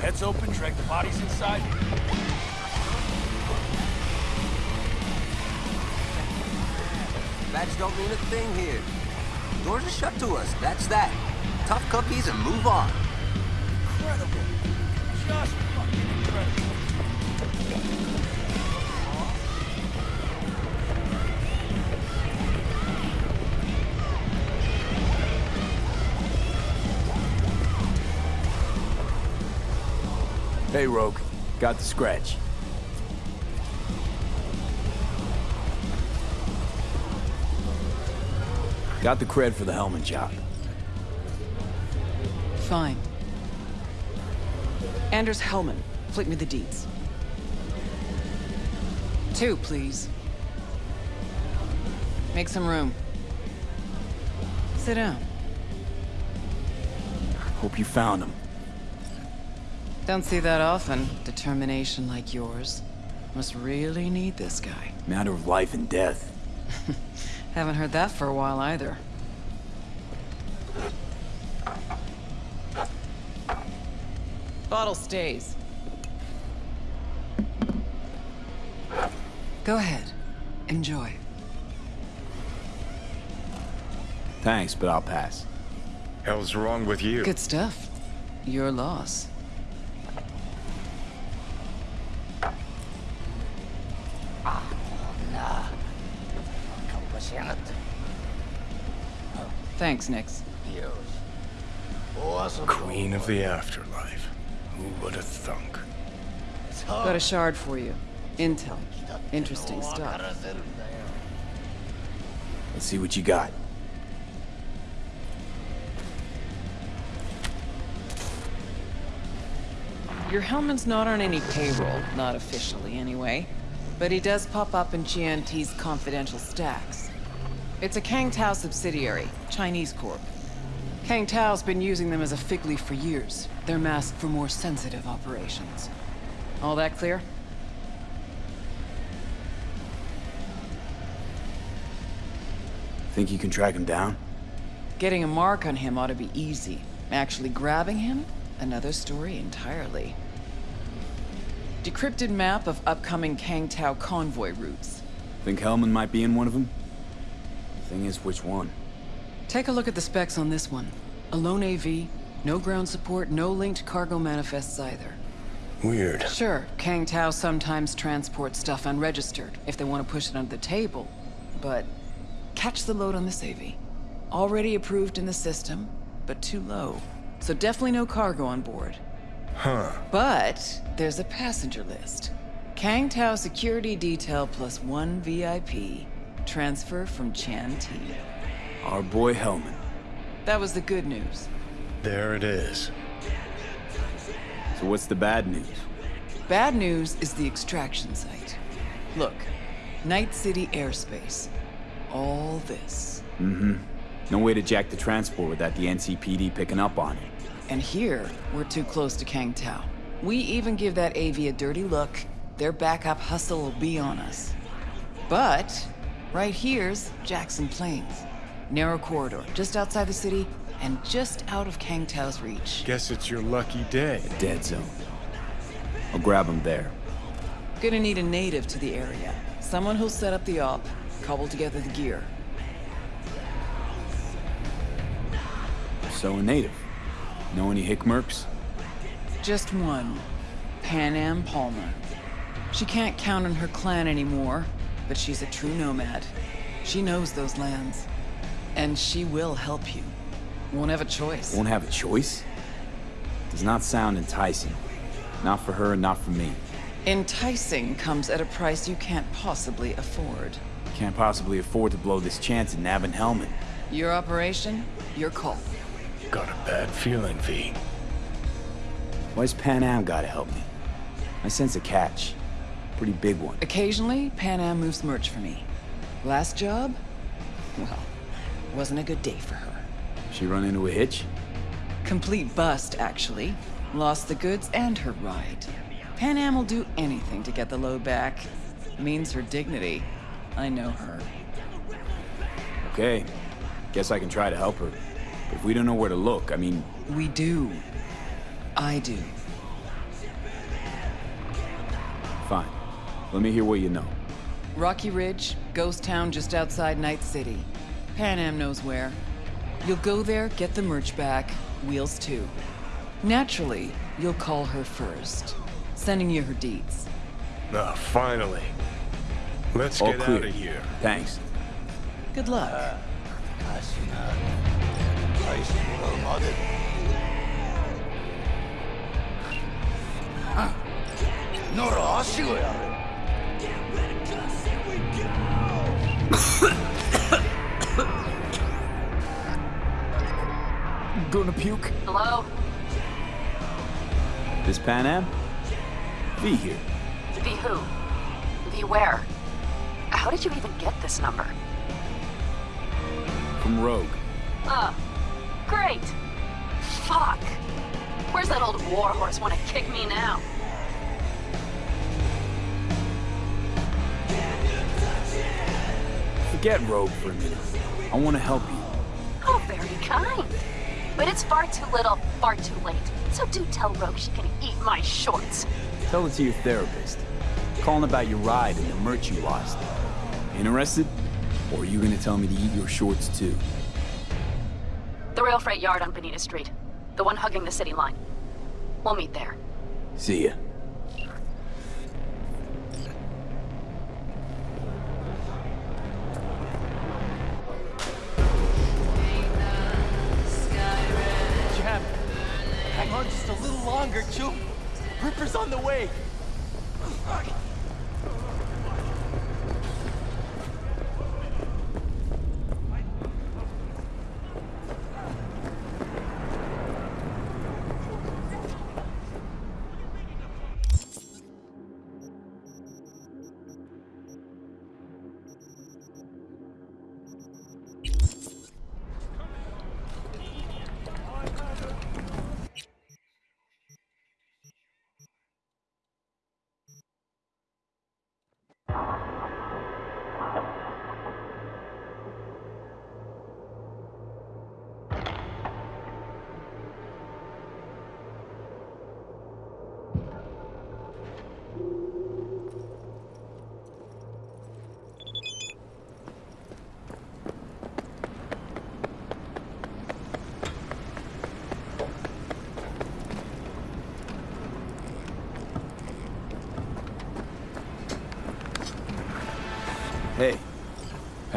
heads open, drag the bodies inside? Badge don't mean a thing here. Doors are shut to us, that's that. Tough cookies and move on. Hey, Rogue. Got the scratch. Got the cred for the Hellman job. Fine. Anders Hellman, flick me the deeds. Two, please. Make some room. Sit down. Hope you found him. Don't see that often. Determination like yours. Must really need this guy. Matter of life and death. Haven't heard that for a while either. Bottle stays. Go ahead. Enjoy. Thanks, but I'll pass. Hell's wrong with you? Good stuff. Your loss. Thanks, Nix. Queen of the afterlife. Who would have thunk? Got a shard for you. Intel. Interesting stuff. Let's see what you got. Your Hellman's not on any payroll, not officially anyway. But he does pop up in GNT's confidential stacks. It's a Kang Tao subsidiary, Chinese corp. Kang Tao's been using them as a fig leaf for years. They're masked for more sensitive operations. All that clear? Think you can track him down? Getting a mark on him ought to be easy. Actually grabbing him? Another story entirely. Decrypted map of upcoming Kang Tao convoy routes. Think Hellman might be in one of them? Thing is, which one? Take a look at the specs on this one. A lone AV, no ground support, no linked cargo manifests either. Weird. Sure, Kang Tao sometimes transports stuff unregistered if they want to push it under the table. But catch the load on this AV. Already approved in the system, but too low. So definitely no cargo on board. Huh. But there's a passenger list. Kang Tao security detail plus one VIP. Transfer from Chan T. Our boy Hellman. That was the good news. There it is. So what's the bad news? Bad news is the extraction site. Look, Night City airspace. All this. Mm-hmm. No way to jack the transport without the NCPD picking up on it. And here, we're too close to Kang Tao. We even give that AV a dirty look, their backup hustle will be on us. But, right here's Jackson Plains. Narrow corridor, just outside the city, and just out of Kang Tao's reach. Guess it's your lucky day. A Dead zone. I'll grab him there. Gonna need a native to the area. Someone who'll set up the op, cobble together the gear. So a native. Know any Hickmerks? Just one. Panam Palmer. She can't count on her clan anymore, but she's a true nomad. She knows those lands. And she will help you. Won't have a choice. Won't have a choice? Does not sound enticing. Not for her, not for me. Enticing comes at a price you can't possibly afford. Can't possibly afford to blow this chance at nabbing Hellman. Your operation, your call. Got a bad feeling, V. Why's Panam gotta help me? I sense a catch. Pretty big one. Occasionally, Panam moves merch for me. Last job? Well, wasn't a good day for her. She run into a hitch? Complete bust, actually. Lost the goods and her ride. Panam will do anything to get the load back. Means her dignity. I know her. Okay. Guess I can try to help her. If we don't know where to look, I mean, We do. I do. Let me hear what you know. Rocky Ridge, ghost town just outside Night City. Panam knows where. You'll go there, get the merch back, Wheels too. Naturally, you'll call her first, sending you her deeds. Ah, finally. Let's All get clear. out of here. Thanks. Good luck. Gonna puke? Hello? This Panam? V here. V who? V where? How did you even get this number? From Rogue. Uh, great. Fuck. Where's that old warhorse wanna kick me now? Forget Rogue for a minute. I want to help you. Oh, very kind. But it's far too little, far too late. So do tell Rogue she can eat my shorts. Tell it to your therapist. Calling about your ride and the merch you lost. Interested? Or are you gonna tell me to eat your shorts too? The rail freight yard on Bonita Street. The one hugging the city line. We'll meet there. See ya.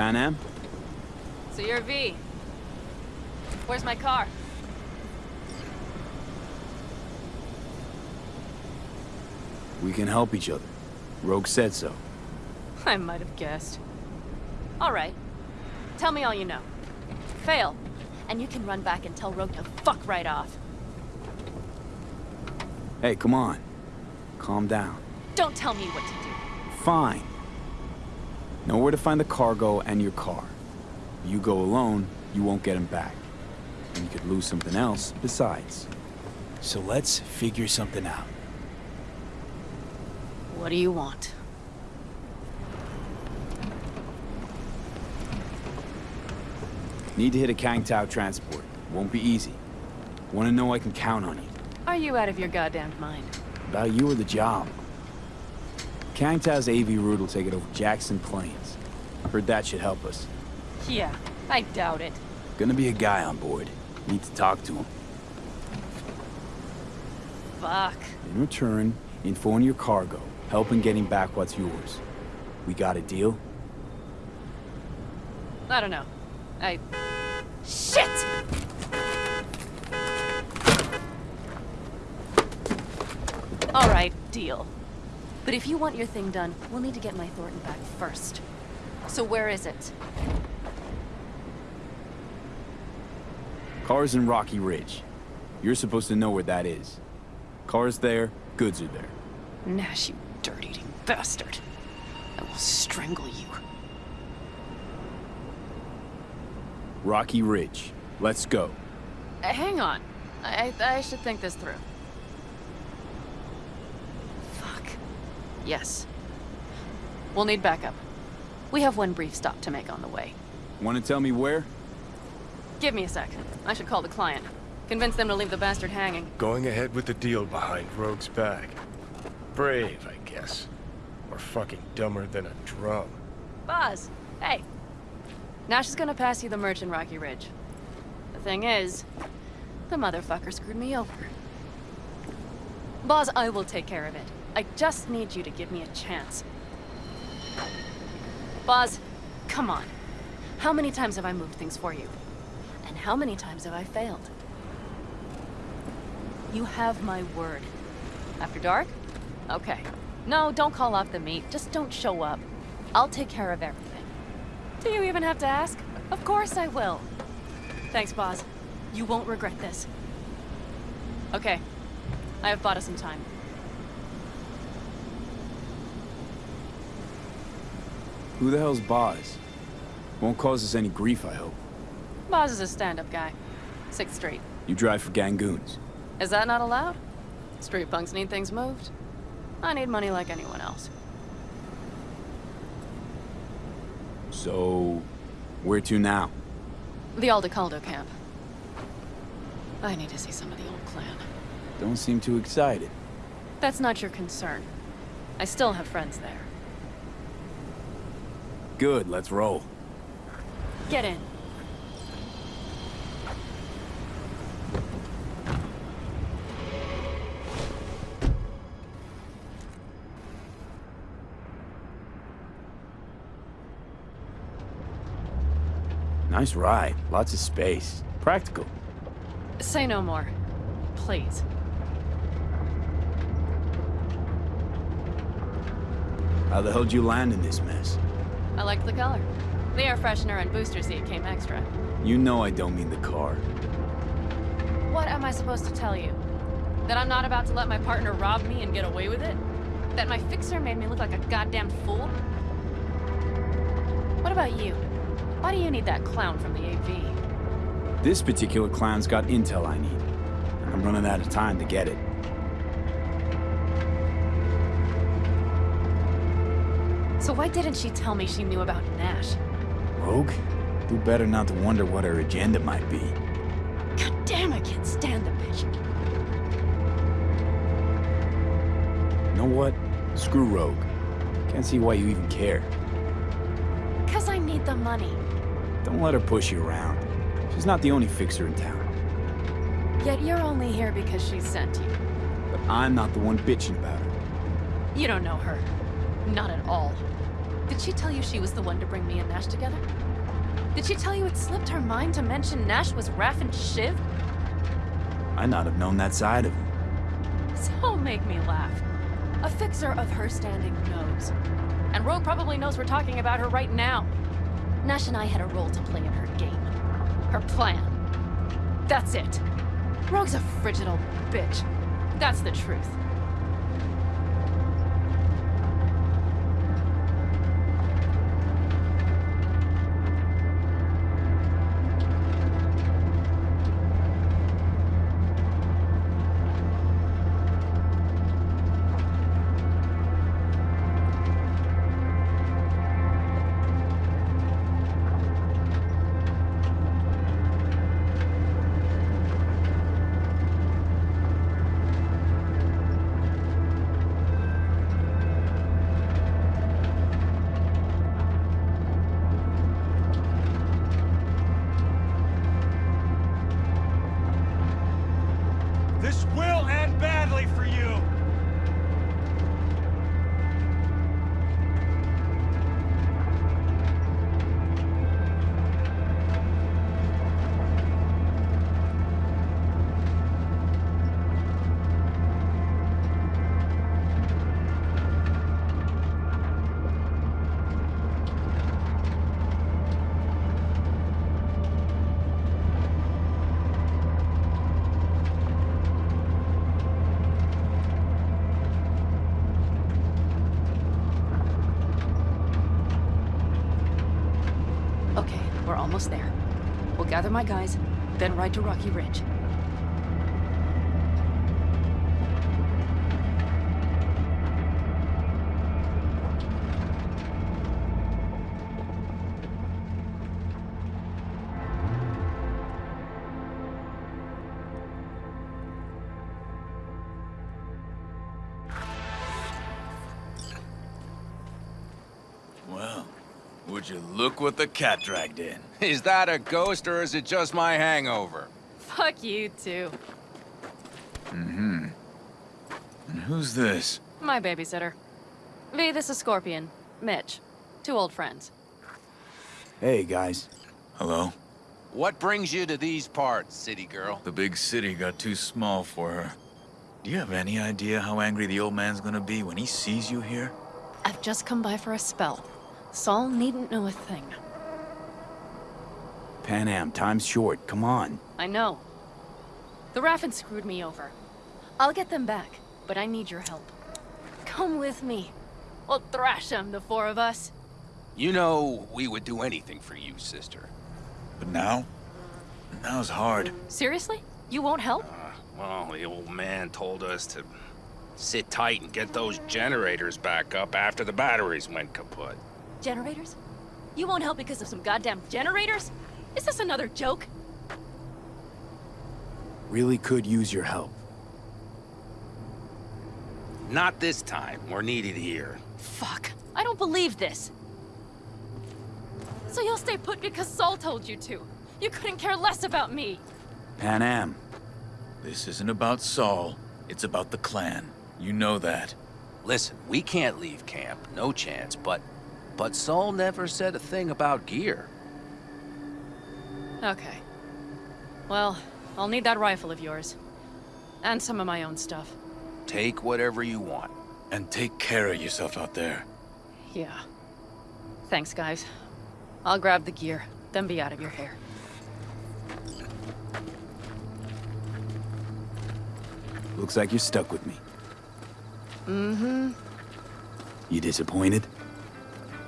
Panam? So you're V. Where's my car? We can help each other. Rogue said so. I might have guessed. All right. Tell me all you know. Fail, and you can run back and tell Rogue to fuck right off. Hey, come on. Calm down. Don't tell me what to do. Fine. Know where to find the cargo and your car. You go alone, you won't get him back. And you could lose something else besides. So let's figure something out. What do you want? Need to hit a Kang Tao transport. Won't be easy. Want to know I can count on you. Are you out of your goddamn mind? About you or the job. Kang Tao's AV route will take it over Jackson Plains. Heard that should help us. Yeah, I doubt it. Gonna be a guy on board. Need to talk to him. Fuck. In return, info on your cargo. Help in getting back what's yours. We got a deal? I don't know. I... Shit! All right, deal. But if you want your thing done, we'll need to get my Thorton back first. So where is it? Car's in Rocky Ridge. You're supposed to know where that is. Car's there, goods are there. Nash, you dirt-eating bastard. I will strangle you. Rocky Ridge. Let's go. Uh, hang on. I, I should think this through. Fuck. Yes. We'll need backup. We have one brief stop to make on the way. Want to tell me where? Give me a sec. I should call the client. Convince them to leave the bastard hanging. Going ahead with the deal behind Rogue's back. Brave, I guess. Or fucking dumber than a drum. Boz, hey. Nash is gonna pass you the merch in Rocky Ridge. The thing is, the motherfucker screwed me over. Boz, I will take care of it. I just need you to give me a chance. Boz, come on. How many times have I moved things for you? And how many times have I failed? You have my word. After dark? Okay. No, don't call off the meet. Just don't show up. I'll take care of everything. Do you even have to ask? Of course I will. Thanks, Boz. You won't regret this. Okay. I have bought us some time. Who the hell's Boz? Won't cause us any grief, I hope. Boz is a stand-up guy. Sixth Street. You drive for Gangoons. Is that not allowed? Street punks need things moved. I need money like anyone else. So, where to now? The Aldecaldo camp. I need to see some of the old clan. Don't seem too excited. That's not your concern. I still have friends there. Good, let's roll. Get in. Nice ride. Lots of space. Practical. Say no more. Please. How the hell'd you land in this mess? I liked the color. The air freshener and booster seat came extra. You know I don't mean the car. What am I supposed to tell you? That I'm not about to let my partner rob me and get away with it? That my fixer made me look like a goddamn fool? What about you? Why do you need that clown from the AV? This particular clown's got intel I need. I'm running out of time to get it. So why didn't she tell me she knew about Nash? Rogue? Do better not to wonder what her agenda might be. God damn, I can't stand the bitch. You know what? Screw Rogue. Can't see why you even care. Cause I need the money. Don't let her push you around. She's not the only fixer in town. Yet you're only here because she sent you. But I'm not the one bitching about her. You don't know her. Not at all. Did she tell you she was the one to bring me and Nash together? Did she tell you it slipped her mind to mention Nash was Raffen Shiv? Might not have known that side of him. So make me laugh. A fixer of her standing knows. And Rogue probably knows we're talking about her right now. Nash and I had a role to play in her game. Her plan. That's it. Rogue's a frigid old bitch. That's the truth. my guys, then ride to Rocky Ridge. Well, would you look what the cat dragged in? Is that a ghost or is it just my hangover? Fuck you, too. Mm-hmm. And who's this? My babysitter. V, this is Scorpion. Mitch. Two old friends. Hey, guys. Hello? What brings you to these parts, city girl? The big city got too small for her. Do you have any idea how angry the old man's gonna be when he sees you here? I've just come by for a spell. Saul needn't know a thing. Panam, time's short. Come on. I know. The Raffen screwed me over. I'll get them back, but I need your help. Come with me. We'll thrash them, the four of us. You know, we would do anything for you, sister. But now? Now's hard. Seriously? You won't help? Uh, well, the old man told us to sit tight and get those generators back up after the batteries went kaput. Generators? You won't help because of some goddamn generators? Is this another joke? Really could use your help. Not this time. We're needed here. Fuck. I don't believe this. So you'll stay put because Saul told you to. You couldn't care less about me. Panam. This isn't about Saul. It's about the clan. You know that. Listen, we can't leave camp. No chance. But... But Saul never said a thing about gear. Okay. Well, I'll need that rifle of yours. And some of my own stuff. Take whatever you want. And take care of yourself out there. Yeah. Thanks, guys. I'll grab the gear, then be out of your hair. Looks like you're stuck with me. Mm-hmm. You disappointed?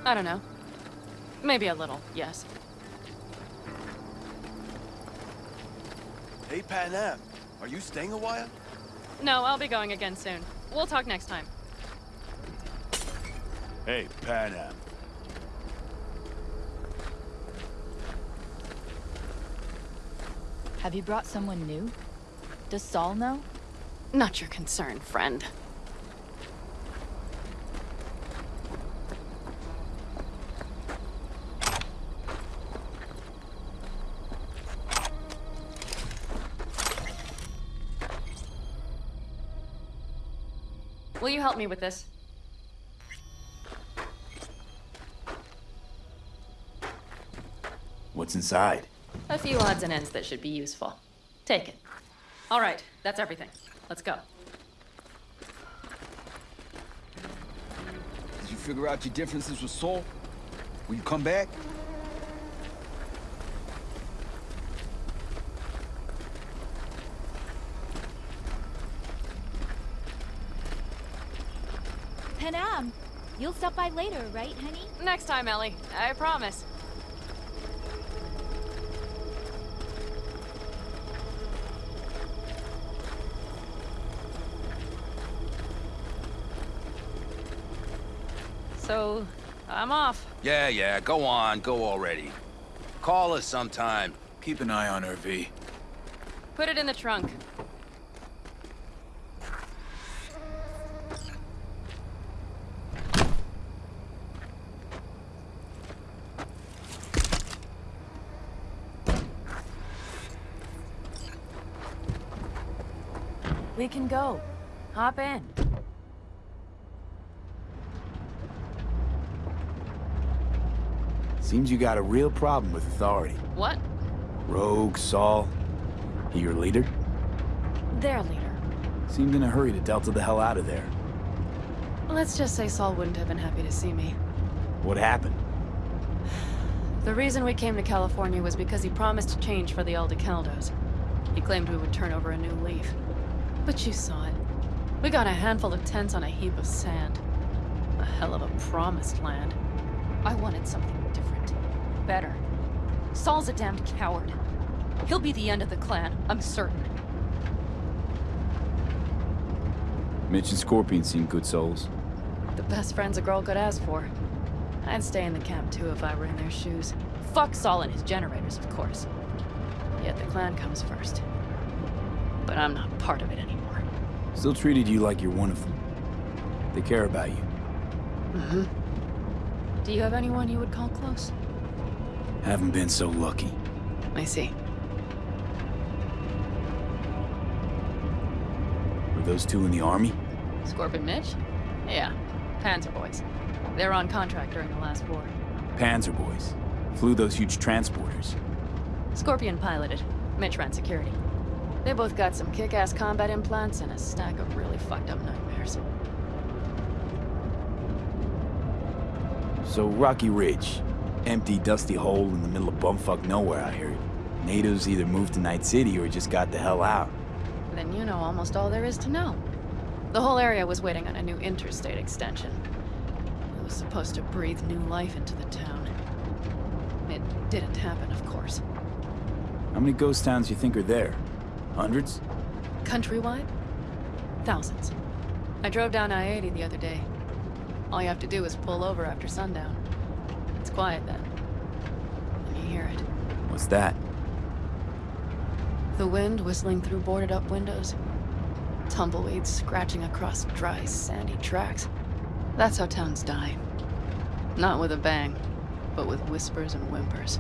I don't know. Maybe a little, yes. Hey, Panam, are you staying a while? No, I'll be going again soon. We'll talk next time. Hey, Panam. Have you brought someone new? Does Saul know? Not your concern, friend. Help me with this? What's inside? A few odds and ends that should be useful. Take it. All right, that's everything. Let's go. Did you figure out your differences with Saul? Will you come back? You'll stop by later, right, honey? Next time, Ellie. I promise. So, I'm off. Yeah, yeah, go on. Go already. Call us sometime. Keep an eye on her, V. Put it in the trunk. Can go. Hop in. Seems you got a real problem with authority. What? Rogue, Saul. He your leader? Their leader. Seemed in a hurry to delta the hell out of there. Let's just say Saul wouldn't have been happy to see me. What happened? The reason we came to California was because he promised change for the Aldecaldos. He claimed we would turn over a new leaf. But you saw it. We got a handful of tents on a heap of sand. A hell of a promised land. I wanted something different. Better. Saul's a damned coward. He'll be the end of the clan, I'm certain. Mitch and Scorpion seem good souls. The best friends a girl could ask for. I'd stay in the camp too if I were in their shoes. Fuck Saul and his generators, of course. Yet the clan comes first. But I'm not part of it anymore. Still treated you like you're one of them. They care about you. Mm-hmm. Do you have anyone you would call close? Haven't been so lucky. I see. Were those two in the army? Scorpion Mitch? Yeah, Panzer boys. They're on contract during the last war. Panzer boys. Flew those huge transporters. Scorpion piloted. Mitch ran security. They both got some kick-ass combat implants and a stack of really fucked up nightmares. So Rocky Ridge. Empty, dusty hole in the middle of bumfuck nowhere, I heard. Natives either moved to Night City or just got the hell out. Then you know almost all there is to know. The whole area was waiting on a new interstate extension. It was supposed to breathe new life into the town. It didn't happen, of course. How many ghost towns you think are there? Hundreds? Countrywide? Thousands. I drove down I-80 the other day. All you have to do is pull over after sundown. It's quiet then. And you hear it. What's that? The wind whistling through boarded up windows. Tumbleweeds scratching across dry, sandy tracks. That's how towns die. Not with a bang, but with whispers and whimpers.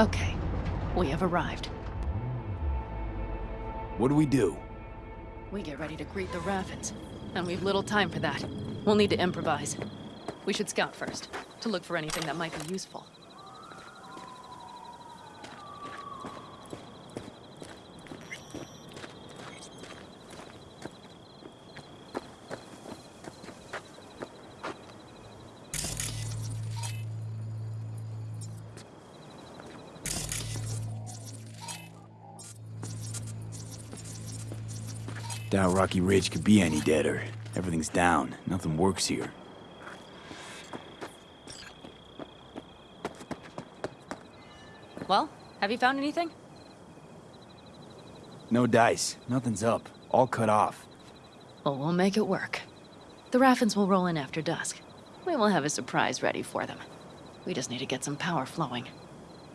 Okay, we have arrived. What do we do? We get ready to greet the Raffens, and we've little time for that. We'll need to improvise. We should scout first, to look for anything that might be useful. Doubt Rocky Ridge could be any deader. Everything's down. Nothing works here. Well, have you found anything? No dice. Nothing's up. All cut off. Well, we'll make it work. The Raffens will roll in after dusk. We will have a surprise ready for them. We just need to get some power flowing.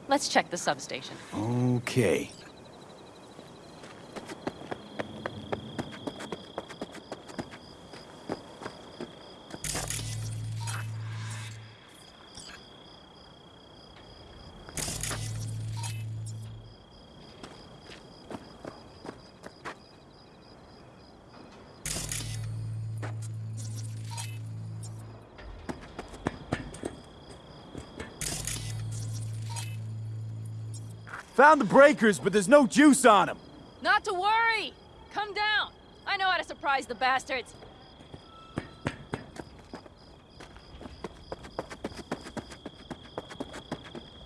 Let's check the substation. Okay. Found the breakers, but there's no juice on them. Not to worry! Come down! I know how to surprise the bastards!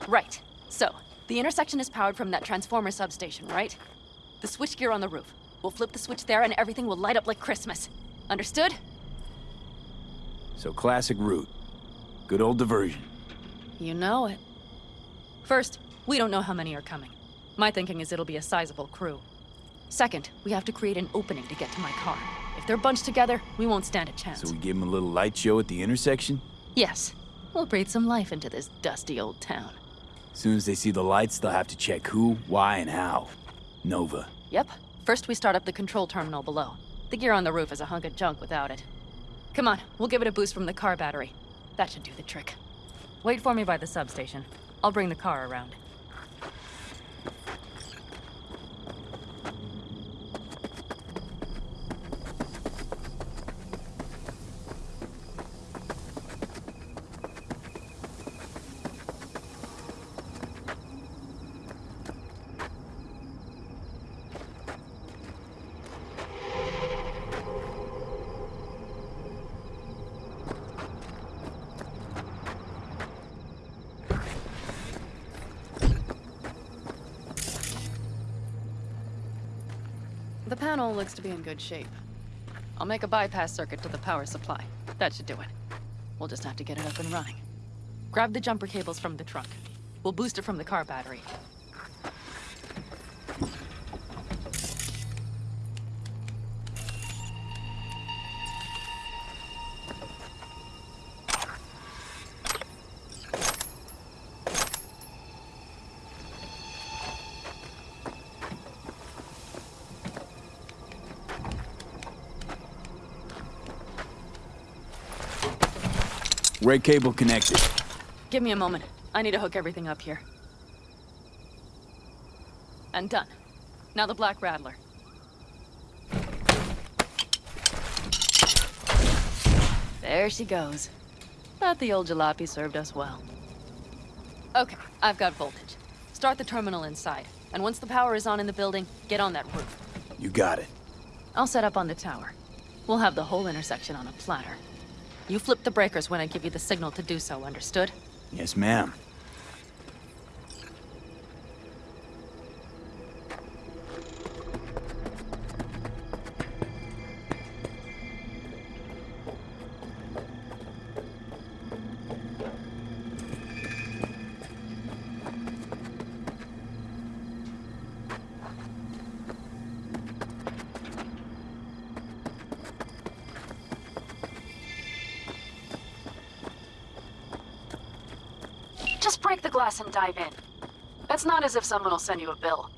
Right. So, the intersection is powered from that transformer substation, right? The switchgear on the roof. We'll flip the switch there and everything will light up like Christmas. Understood? So classic route. Good old diversion. You know it. First, we don't know how many are coming. My thinking is it'll be a sizable crew. Second, we have to create an opening to get to my car. If they're bunched together, we won't stand a chance. So we give them a little light show at the intersection? Yes. We'll breathe some life into this dusty old town. As soon as they see the lights, they'll have to check who, why, and how. Nova. Yep. First we start up the control terminal below. The gear on the roof is a hunk of junk without it. Come on, we'll give it a boost from the car battery. That should do the trick. Wait for me by the substation. I'll bring the car around. The panel looks to be in good shape. I'll make a bypass circuit to the power supply. That should do it. We'll just have to get it up and running. Grab the jumper cables from the trunk. We'll boost it from the car battery. Ray cable connected. Give me a moment. I need to hook everything up here. And done. Now the Black Rattler. There she goes. Thought the old jalopy served us well. Okay, I've got voltage. Start the terminal inside. And once the power is on in the building, get on that roof. You got it. I'll set up on the tower. We'll have the whole intersection on a platter. You flip the breakers when I give you the signal to do so, understood? Yes, ma'am. Glass and dive in. It's not as if someone will send you a bill.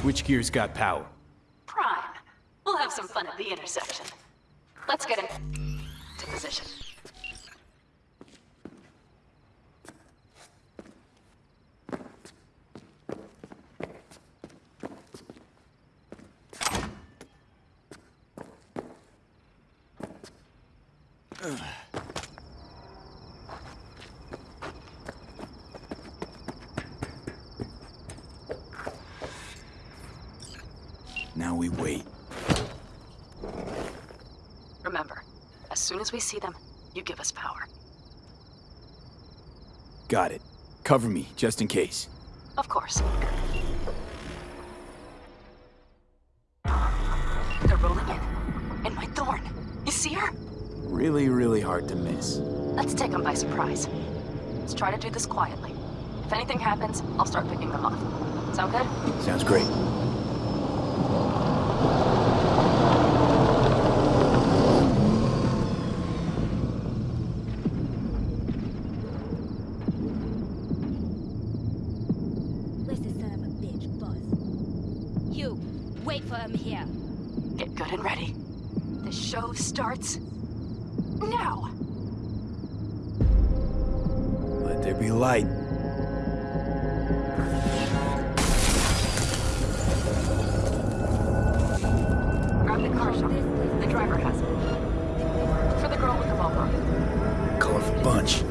Switchgear's got power. Prime. We'll have some fun at the intersection. Let's get in to position. Now we wait. Remember, as we see them, you give us power. Got it. Cover me, just in case. Of course. They're rolling in. And my thorn. You see her? Really, really hard to miss. Let's take them by surprise. Let's try to do this quietly. If anything happens, I'll start picking them off. Sound good? Sounds great. Where's the son of a bitch, boss? You, wait for him here. Get good and ready. The show starts now. Let there be light. Grab the car, Sean. The driver has it. For the girl with the Volvo. Colorful bunch.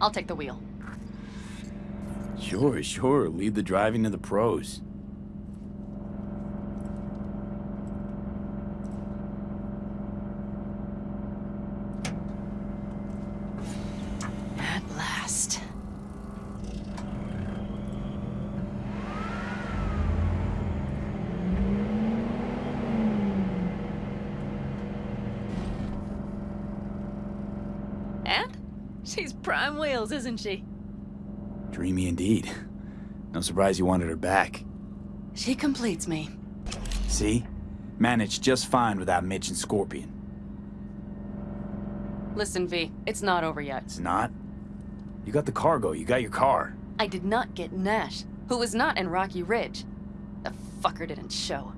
I'll take the wheel. Sure, sure. Leave the driving to the pros. At last. And? She's isn't she? Dreamy indeed. No surprise you wanted her back. She completes me. See? Managed just fine without Mitch and Scorpion. Listen, V, it's not over yet. It's not? You got the cargo, you got your car. I did not get Nash, who was not in Rocky Ridge. The fucker didn't show.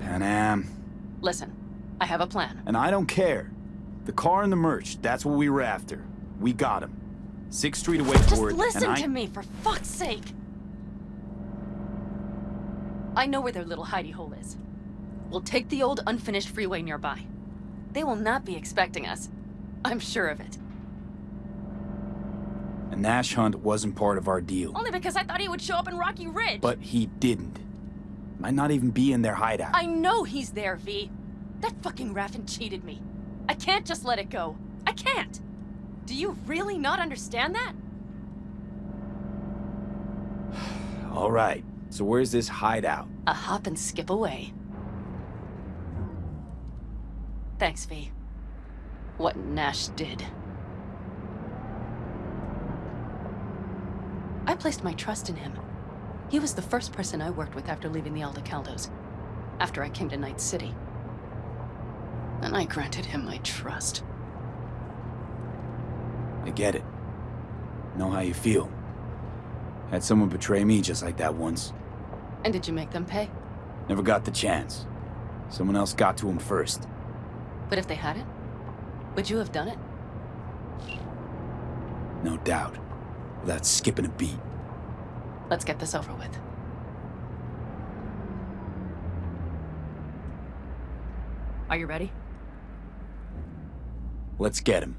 Panam. Listen, I have a plan. And I don't care. The car and the merch, that's what we were after. We got him. Sixth Street away Just it. listen I... to me, for fuck's sake! I know where their little hidey hole is. We'll take the old unfinished freeway nearby. They will not be expecting us. I'm sure of it. A Nash hunt wasn't part of our deal. Only because I thought he would show up in Rocky Ridge. But he didn't. Might not even be in their hideout. I know he's there, V. That fucking Raffen cheated me. I can't just let it go. I can't. Do you really not understand that? All right. So where's this hideout? A hop and skip away. Thanks, V. What Nash did. I placed my trust in him. He was the first person I worked with after leaving the Aldecaldos. After I came to Night City. And I granted him my trust. I get it. Know how you feel. Had someone betray me just like that once. And did you make them pay? Never got the chance. Someone else got to him first. But if they hadn't, would you have done it? No doubt. Without skipping a beat. Let's get this over with. Are you ready? Let's get him.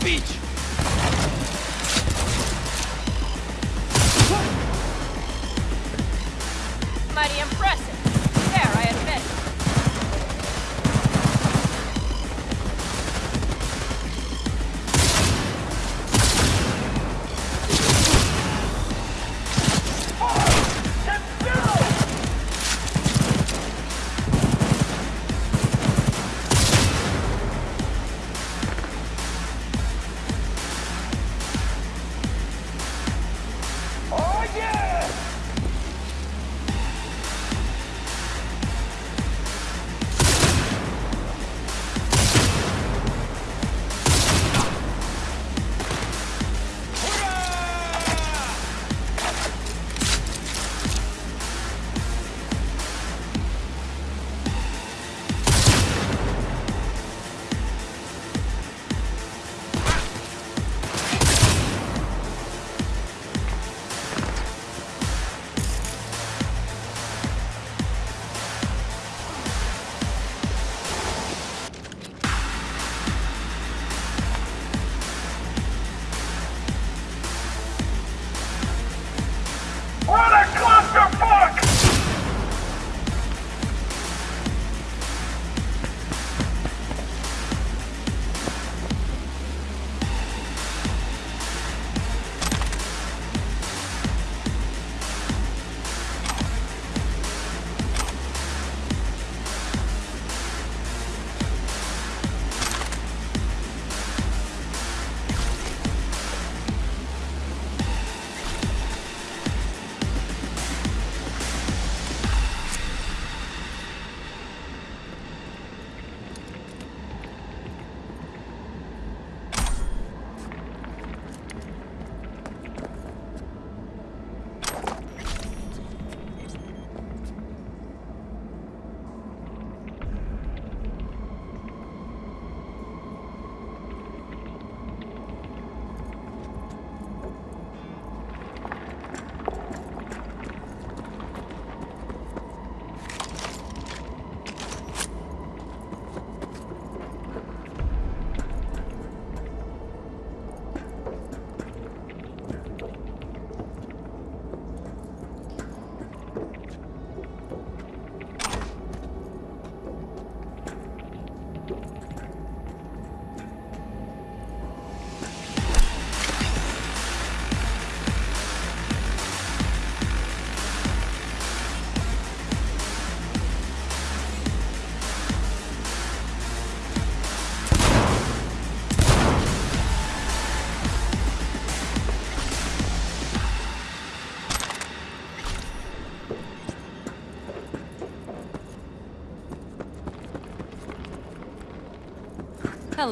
Fuck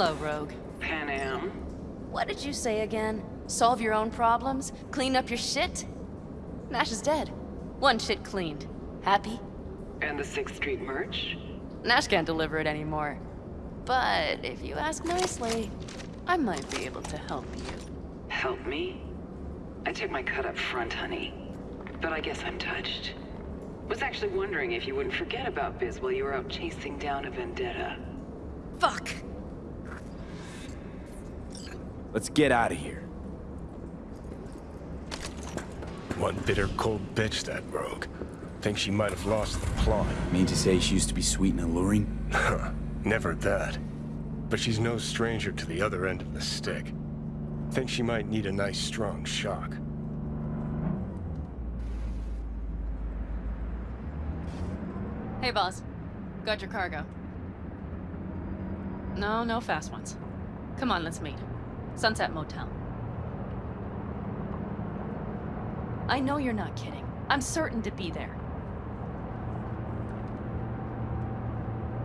Hello, Rogue. Panam. What did you say again? Solve your own problems? Clean up your shit? Nash is dead. One shit cleaned. Happy? And the 6th Street merch? Nash can't deliver it anymore. But if you ask nicely, I might be able to help you. Help me? I took my cut up front, honey. But I guess I'm touched. Was actually wondering if you wouldn't forget about Biz while you were out chasing down a vendetta. Fuck! Let's get out of here. One bitter, cold bitch, that rogue. Think she might have lost the plot. Mean to say she used to be sweet and alluring? Never that. But she's no stranger to the other end of the stick. Think she might need a nice, strong shock. Hey, boss. Got your cargo. No, no fast ones. Come on, let's meet. Sunset Motel. I know you're not kidding. I'm certain to be there.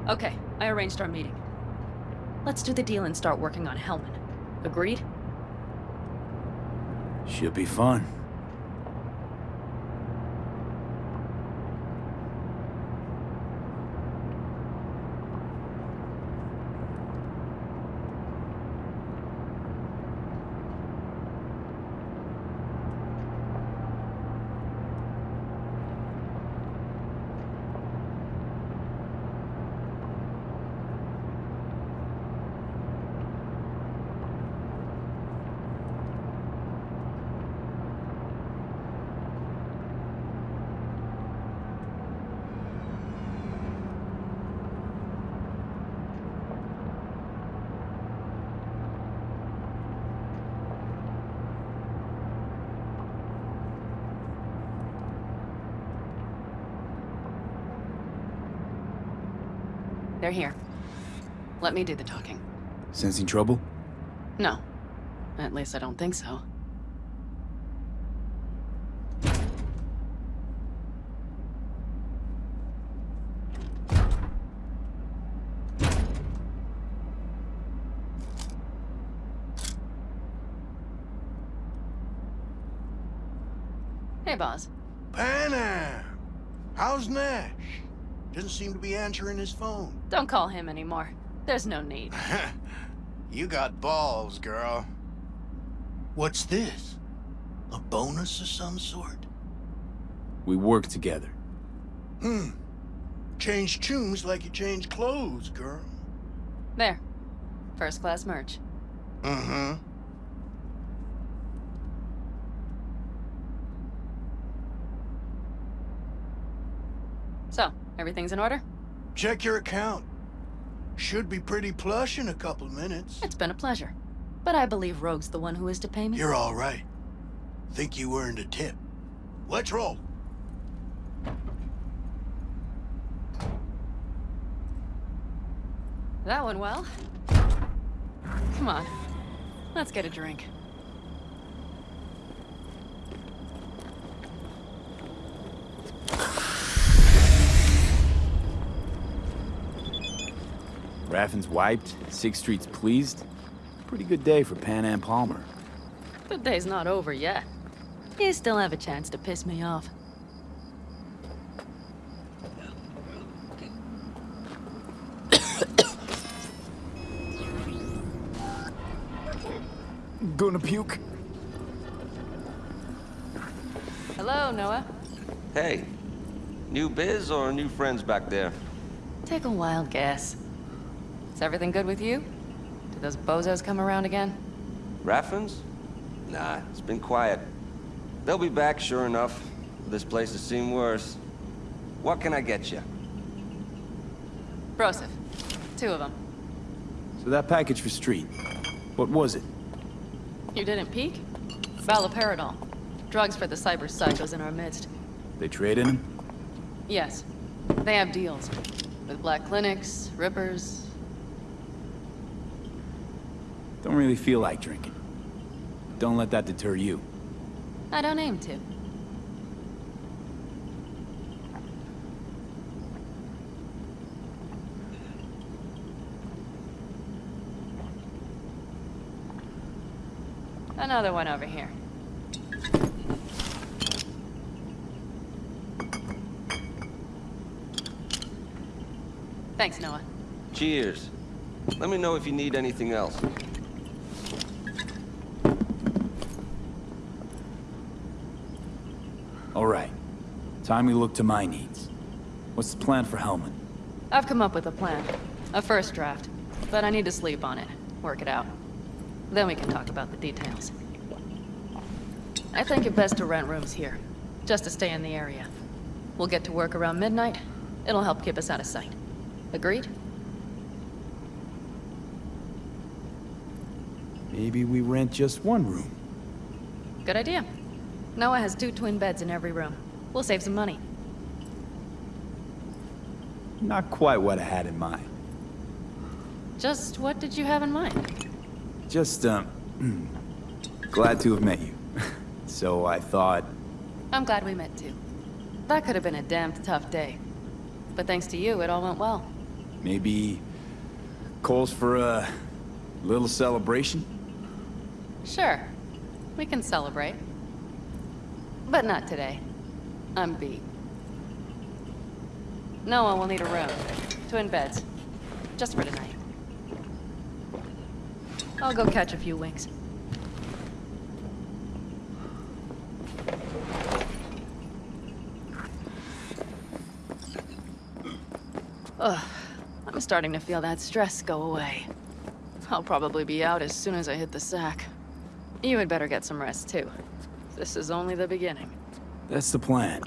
Okay, I arranged our meeting. Let's do the deal and start working on Hellman. Agreed? Should be fun. They're here. Let me do the talking. Sensing trouble? No. At least I don't think so. Hey, boss. Doesn't seem to be answering his phone. Don't call him anymore. There's no need. you got balls, girl. What's this? A bonus of some sort? We work together. Hmm. Change tunes like you change clothes, girl. There. First class merch. Mm-hmm. So, everything's in order? Check your account. Should be pretty plush in a couple minutes. It's been a pleasure. But I believe Rogue's the one who is to pay me. You're all right. Think you earned a tip. Let's roll. That went well. Come on. Let's get a drink. Raffen's wiped, Sixth Street's pleased. Pretty good day for Panam Palmer. The day's not over yet. You still have a chance to piss me off. Gonna puke? Hello, Noah. Hey, new biz or new friends back there? Take a wild guess. Is everything good with you? Did those bozos come around again? Raffens? Nah, it's been quiet. They'll be back, sure enough. This place has seen worse. What can I get you? Broseph. Two of them. So that package for Street, what was it? You didn't peek? Valoperidol. Drugs for the cyber psychos in our midst. They trade in him? Yes. They have deals. With black clinics, rippers. Don't really feel like drinking. Don't let that deter you. I don't aim to. Another one over here. Thanks, Noah. Cheers. Let me know if you need anything else. Time we look to my needs. What's the plan for Hellman? I've come up with a plan. A first draft. But I need to sleep on it. Work it out. Then we can talk about the details. I think it best to rent rooms here. Just to stay in the area. We'll get to work around midnight. It'll help keep us out of sight. Agreed? Maybe we rent just one room. Good idea. Noah has two twin beds in every room. We'll save some money. Not quite what I had in mind. Just what did you have in mind? Just, um, glad to have met you. so I thought, I'm glad we met too. That could have been a damned tough day. But thanks to you, it all went well. maybe calls for a little celebration? Sure. We can celebrate. But not today. I'm beat. Noah will need a room. Twin beds. Just for tonight. I'll go catch a few winks. Ugh. I'm starting to feel that stress go away. I'll probably be out as soon as I hit the sack. You had better get some rest, too. This is only the beginning. That's the plan.